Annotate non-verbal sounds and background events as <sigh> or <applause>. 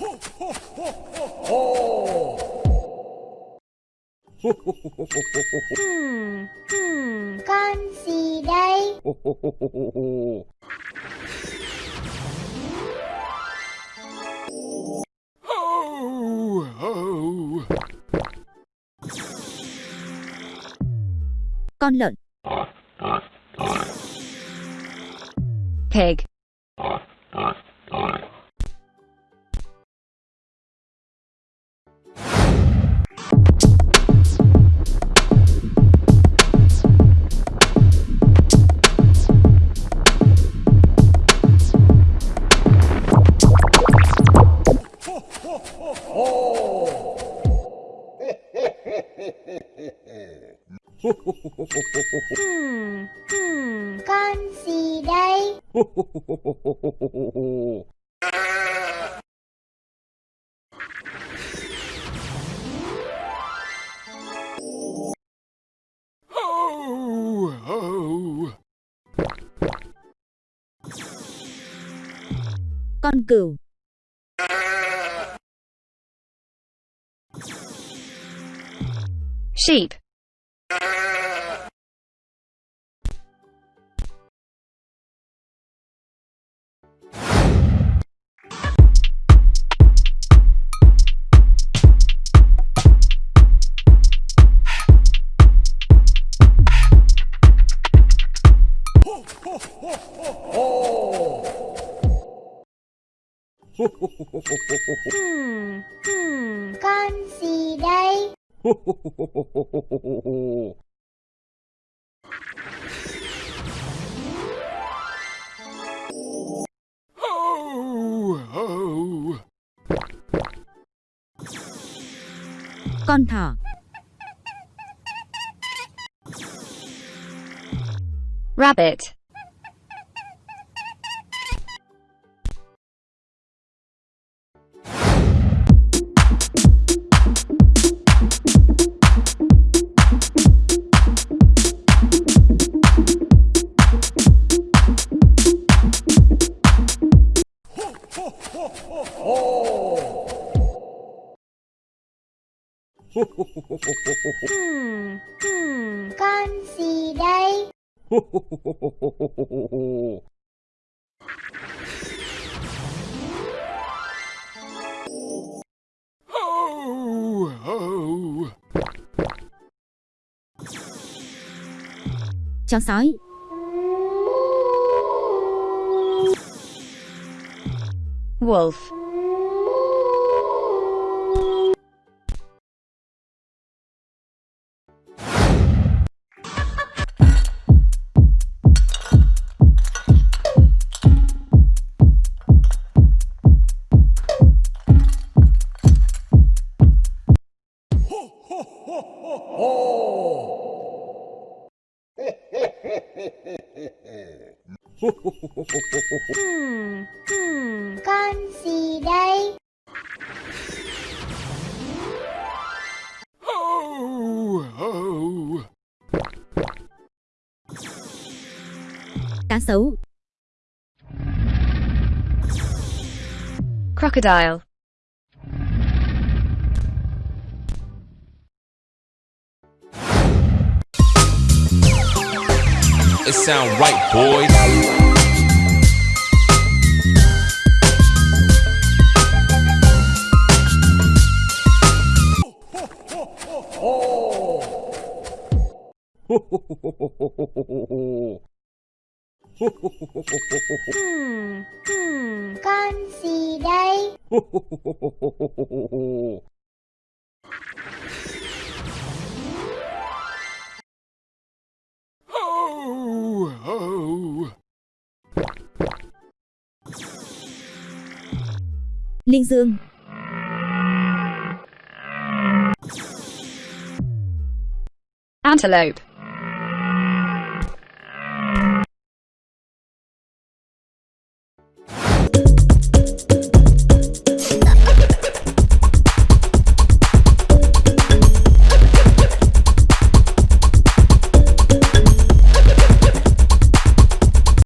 Hmm, hmm, con gì đây? Con lợn. Pig. Hmm, hmm, con gì đây? Con cừu. Sheep. Hmm, hmm, con gì đây? Con thỏ. Rabbit. Hmm, hmm, con gì đây? Chó sói. Wolf. Hmm, <laughs> Cá sấu. Crocodile. It sound right, boys. <laughs> Hmm, hmm, con gì đây? Linh dương. Antelope.